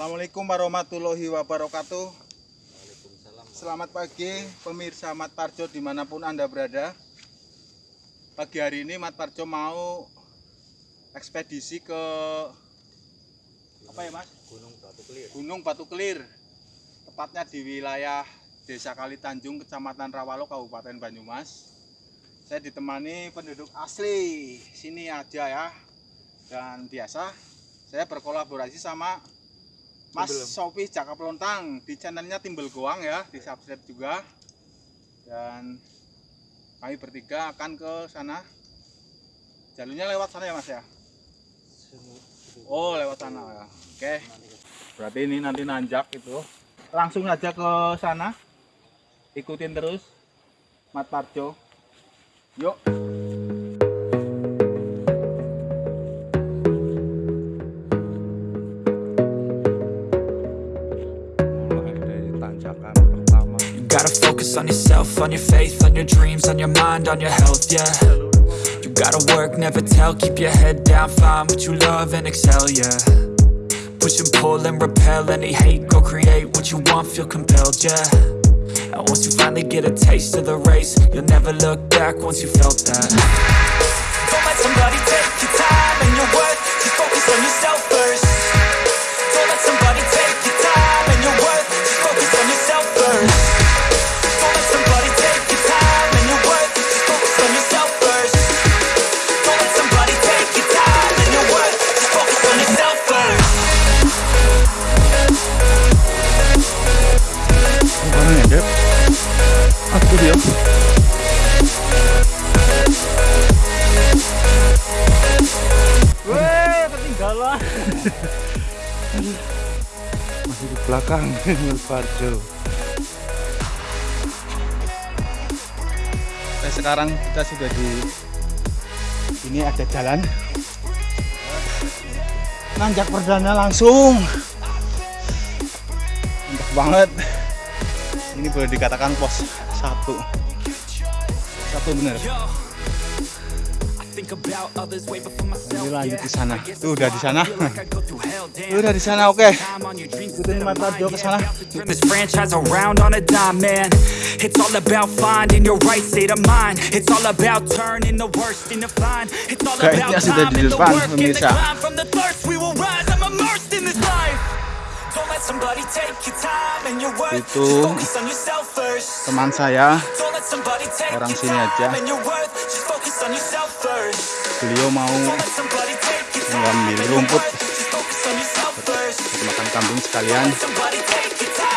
Assalamualaikum warahmatullahi wabarakatuh. Selamat pagi pemirsa Mat Parjo di mana pun anda berada. Pagi hari ini Mat Parjo mau ekspedisi ke apa ya mas? Gunung Batu Kelir. Gunung Batu Kelir. Tepatnya di wilayah Desa Kali Tanjung, Kecamatan Rawalo, Kabupaten Banyumas. Saya ditemani penduduk asli sini aja ya. Dan biasa saya berkolaborasi sama Mas. Sofi Jaka Pelontang di channelnya Timbel Goang ya, di subscribe juga. Dan kami bertiga akan ke sana. Jalurnya lewat sana ya Mas ya? Oh lewat sana ya. Oke. Berarti ini nanti nanjak itu. Langsung aja ke sana. Ikutin terus. Mat Parjo. Yuk. Yourself, on your faith, on your dreams, on your mind, on your health, yeah. You gotta work, never tell, keep your head down, find what you love and excel, yeah. Push and pull and repel any hate, go create what you want, feel compelled, yeah. And once you finally get a taste of the race, you'll never look back once you felt that. Don't let somebody take Di belakang Parjo. Nah, sekarang kita sudah di ini ada jalan. Nanjak perdana langsung. Mantap banget. Ini boleh dikatakan pos satu. Satu bener Ini lanjut di sana. Tuh, udah di sana. Lu udah di sana oke dreams ikutin mata Jo ke sana this franchise around on a dime, man. It's all about finding your right state of mind. It's all about turning the worst into fine. It's all Kayaknya about sudah time di and the depan, work and the pemirsa. climb. From the thirst we will rise. I'm immersed in this life. Don't let somebody take your time and your worth. Itu Just focus on yourself first. teman saya Orang sini aja beliau mau mengambil rumput makan kambing sekalian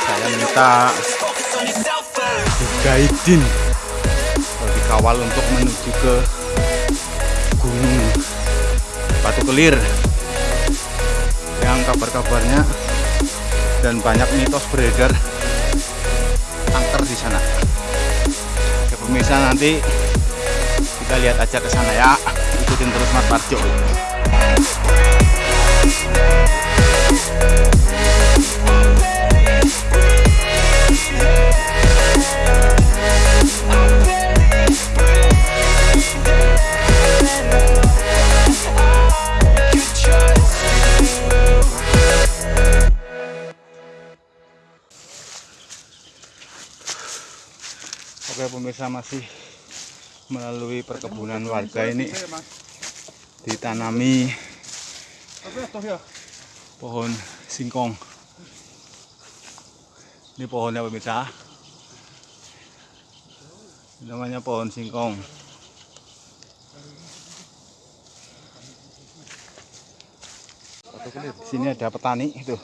saya minta guidin dikawal untuk menuju ke gunung batu kelir yang kabar-kabarnya dan banyak mitos beredar angker di sana. Oke pemirsa nanti kita lihat aja ke sana ya. Ikutin terus Mat Parjo. Oke pemirsa masih melalui perkebunan warga ini ditanami pohon singkong. Ini pohonnya pemirsa. Namanya pohon singkong. Di sini ada petani itu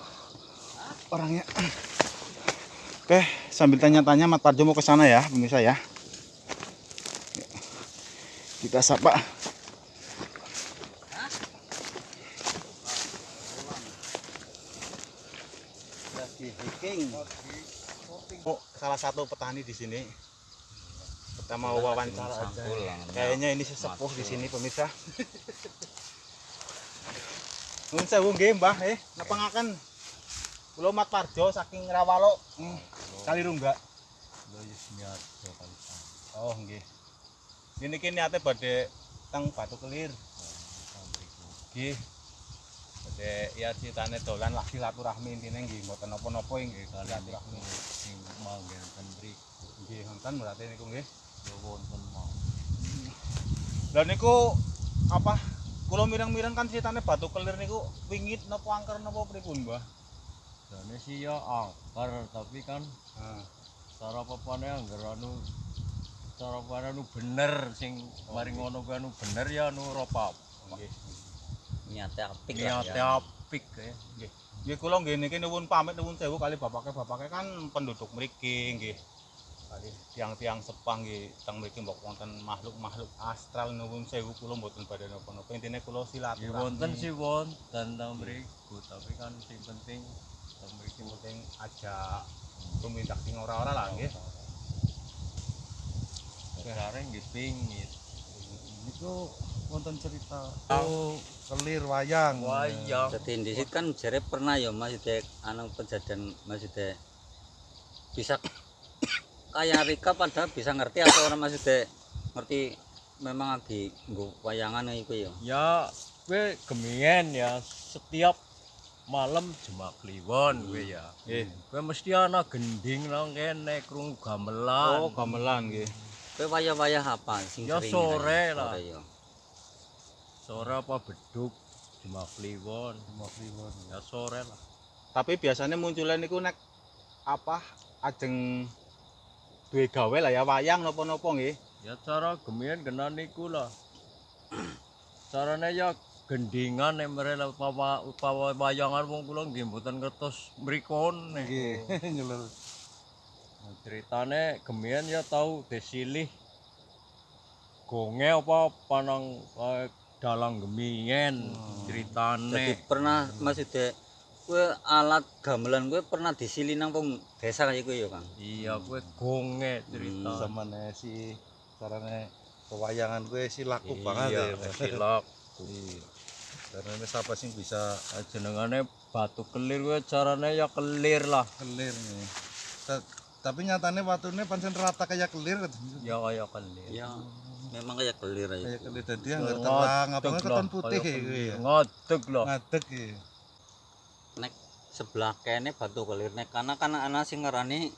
orangnya. Oke, sambil tanya-tanya Mat Parjo mau ke sana ya, pemirsa ya. Kita sapa. Lagi hiking. Oh, salah satu petani di sini. Kita mau wawancara aja. Kayaknya ini sesepuh di sini pemirsa. Nun sewu nggih, Mbah, eh, nepengaken Kula Mat Parjo saking Rawalo. Hmm. Kali Rungga. Oh, nggih. Ini kini niate badhe teng Batu Kelir. Nggih. Dek, ya ceritane dolan lah silaturahmi intine nggih mboten napa-napa nggih silaturahmi. sing manggen ten mriku Nggih wonten berarti niku nggih. ya wonten mau Lah niku apa? Kula mireng-mireng kan ceritane batu kelir niku wingit napa angker napa pripun, Mbah? jane sih ya angker tapi kan Heeh. cara papane angger anu cara papane anu bener sing mari ngono kuwi anu bener ya anu ora apa Nggih. niate apik niate ya. apik ya Nggih. Nggih kula nggih niki nuwun pamit nuwun sewu kali bapake-bapake kan penduduk mriki nggih. Kali tiang-tiang sepang nggih teng mriki mbok wonten makhluk-makhluk astral nuwun sewu kula mboten badhe napa-napa. Intine kula silaturahmi. wonten sih wonten ta mriku tapi kan sing penting ta mriki penting aja tumindak sing ora-ora lah nggih. Dasare nggih pingit. Niku wonten cerita oh kelir wayang. Wayang. Dadi disit kan jare pernah ya Mas Dek anu kejadian Mas Dek bisa kayak Rika padahal bisa ngerti atau orang Mas Dek ngerti memang lagi nggo wayangan iku ya. Ya kowe gemien ya setiap malam jemak kliwon kowe ya. Nggih. Kowe mesti ana gending nang kene krungu gamelan. Oh, gamelan nggih. Kowe wayah-wayah apa sing Ya, sering sore lah. Sore ya. Sore apa beduk jemak kliwon. Jemak kliwon. Ya sore lah. Tapi biasanya munculnya niku nek apa ajeng duwe gawe lah ya wayang napa-napa nggih. Ya cara gemien kena niku lah. Carane ya gendingan emre lah upawa upawa wayangan wong kula nggih mboten ngertos mrikon. Nggih, ceritane gemien ya tau desilih gonge apa panang eh, dalang gemien ceritane. Jadi pernah Mas Dek kowe alat gamelan kowe pernah disili nang wong desa kaya iku ya, Kang. Iya kowe gonge cerita. Zamane si carane pewayangan gue si laku Iya, banget ya. silak. Iya. Karena ini siapa sih bisa Ah, Jenengane batu kelir kowe carane ya kelir lah. kelir nih. Ta- tapi nyatanya waktunya pancen rata kayak kelir Ya kaya kelir. Ya memang kayak kelir aja. kayak kelir tadi yang terang apa Ngadeg keton lah, putih ya gue. Ngadeg loh. Ngadeg ya. nek sebelah kene batu kelir nek kana kan ana sing ngarani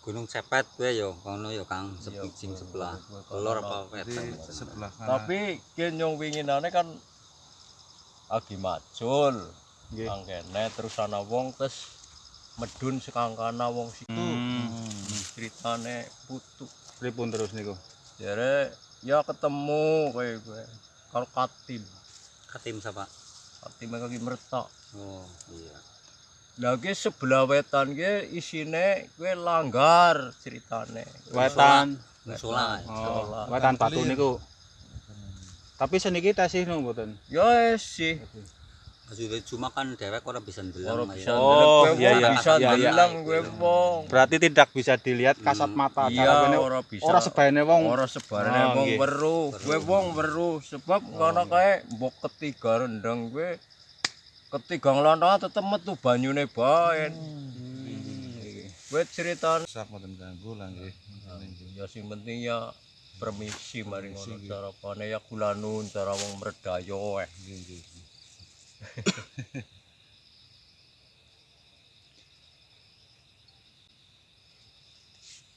Gunung Cepet kowe ya kono ya Kang Iya, sepi sing kowe- sebelah kono. apa wetan sebelah. Tapi ki nyong winginane kan agi macul. Nggih. Nang kene terus ana wong terus medun sekangkana wong situ. Ceritane putu. Pripun terus niku? Jare ya ketemu kowe kowe. Kalau katim, katim sapa katim kaki mertak. oh iya Lah ki sebelah wetan ki isine kowe langgar ceritane. Wetan. musola Oh, wetan batu Kelir. niku. Tapi seniki tasih no mboten. Ya wis sih. Maksudnya cuma kan dewek ora bisa ndelang bisa ya. Oh, iya, iya, bisa iya, iya. ndeleng kowe wong. Berarti tidak bisa dilihat kasat Hmm. mata. Iya, Cara kene ora bisa. ora sebaene wong. Ora sebarane Oh, wong weruh. Kowe wong weruh sebab ngono kae mbok ketiga rendang kowe ketiga nglontong tetep metu banyune bae. Kowe ceritane sak mboten ganggu lah nggih. ya sing penting ya permisi mari ngono cara pane ya kulanun cara wong mredayo eh. Nggih, nggih.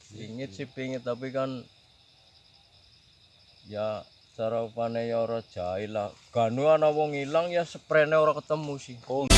Pingit sih pingit tapi kan ya cara pane ya ora jahil lah. Ganu ana wong ilang ya sprene ora ketemu sih. Oh,